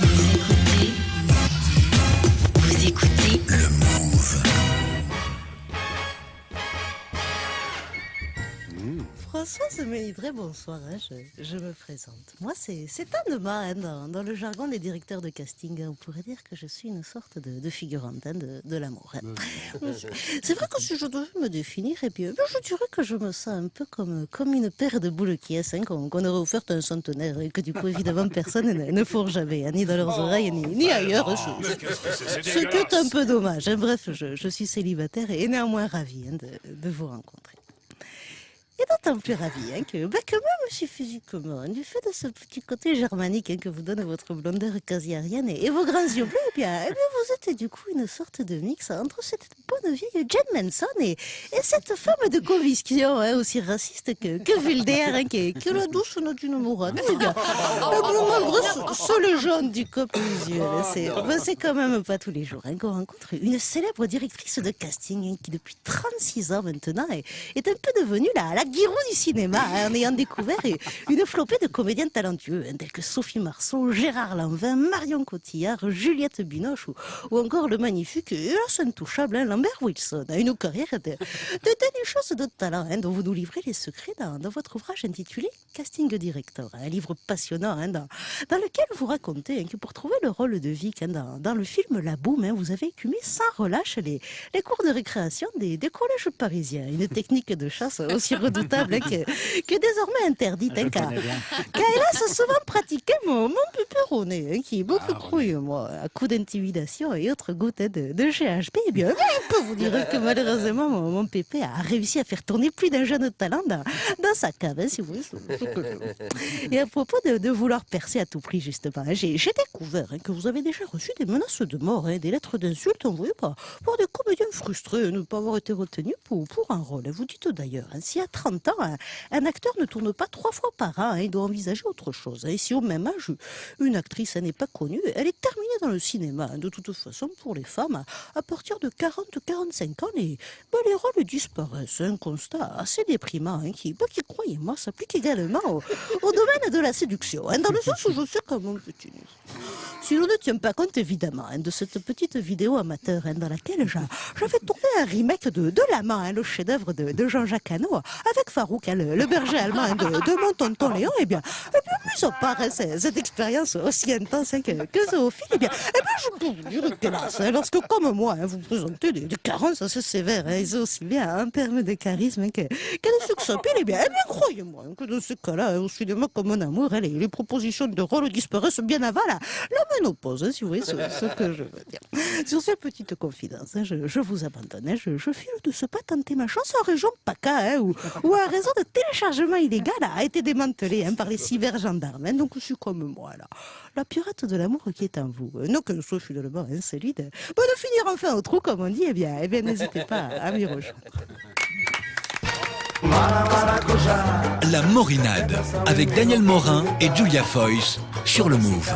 Yeah. Françoise bonsoir, hein, je, je me présente. Moi, c'est Anne-Ma, hein, dans, dans le jargon des directeurs de casting. hein, On pourrait dire que je suis une sorte de, de figurante de, de l'amour. C'est vrai que si je devais me définir, eh bien, je dirais que je me sens un peu comme, comme une paire de boules qui est qu'on aurait offert à un centenaire et que du coup, évidemment, personne ne, ne fourre jamais, ni dans leurs oreilles, ni, ni ailleurs. Ce- Ce qui est un peu dommage. Bref, je, je suis célibataire et néanmoins ravie de, de vous rencontrer. Et d'autant plus ravie hein, que, bah, que même si physiquement, du fait de ce petit côté germanique hein, que vous donne votre blondeur quasi arienne et, et vos grands yeux bleus, eh bien, eh bien, vous êtes du coup une sorte de mix entre cette bonne vieille Jen Manson et, et cette femme de conviction hein, aussi raciste que, que vulgaire, hein, qui, est, qui est la douce Morane. Eh bien, eh bien, malgré ce, ce légende du couple usuel, hein, c'est ben, quand même pas tous les jours hein, qu'on rencontre une célèbre directrice de casting qui depuis 36 ans maintenant est, est un peu devenue la, la Giroud du cinéma en ayant découvert une flopée de comédiens talentueux hein, tels que Sophie Marceau, Gérard Lanvin, Marion Cotillard, Juliette Binoche ou, encore le magnifique et intouchable hein, Lambert Wilson. hein, Une carrière de, de, de choses de talent hein, dont vous nous livrez les secrets dans, votre ouvrage intitulé Casting Director, un livre passionnant hein, dans, lequel vous racontez que pour trouver le rôle de Vic dans, le film La Boum, vous avez écumé sans relâche les, les cours de récréation des, collèges parisiens. Une technique de chasse aussi redoutable que, désormais interdite. hein, car, car hélas, souvent pratiqué mon, mon pépéroné, hein, qui est beaucoup trop, euh, moi, à coup d'intimidation et autres gouttes de, de GHB. Eh bien, je peux vous dire que malheureusement, mon, mon pépé a réussi à faire tourner plus d'un jeune talent dans, dans sa cave, hein, si vous voulez. Et à propos de, de vouloir percer à tout prix, justement, hein, j'ai découvert hein, que vous avez déjà reçu des menaces de mort, hein, des lettres d'insultes envoyées par, par des comédiens frustrés de ne pas avoir été retenus pour, pour un rôle. Vous dites d'ailleurs, si à 30 ans, un, un acteur ne tourne pas trois fois par an, hein, il doit envisager autre chose. hein. Et si au même âge, une actrice n'est pas connue, elle est terminée dans le cinéma. hein. De toute façon, pour les femmes, à- partir de 40-45 ans, les, ben, les rôles disparaissent. Un constat assez déprimant qui, ben, qui croyez-moi, s'applique également au, domaine de la séduction. dans le sens où je sais que mon petit si l'on ne tient pas compte évidemment hein, de cette petite vidéo amateur hein, dans laquelle j'a- j'avais tourné un remake de, de La Main, hein, le chef-d'œuvre de, Jean-Jacques Hano, avec Farouk, le, le berger allemand de, de mon tonton Léon, et bien, bien hein, c'est- cette expérience aussi intense hein, que, que et bien, eh bien, je peux vous dire hélas, hein, lorsque, comme moi, hein, vous présentez des, carences assez sévères, hein, et aussi bien en termes de charisme hein, que, que de succès eh bien, eh bien croyez-moi que dans ce cas-là, au cinéma comme en amour, les, les propositions de rôle disparaissent bien avant la, la ménopause, hein, si vous voyez ce, que je veux dire. Sur cette petite confidence, hein, je, je vous abandonne, je, je file de ce pas tenter ma chance en région PACA, où, où un réseau de téléchargement illégal a été démantelé par les cybergendarmes. Hein, donc je suis comme moi, là, la pirate de l'amour qui est en vous. Euh, Non que je sois finalement hein, celui de, bon, de finir enfin au trou, comme on dit, eh bien, eh bien n'hésitez pas à m'y rejoindre. La Morinade. Avec Daniel Morin et Julia Foyce sur le Move.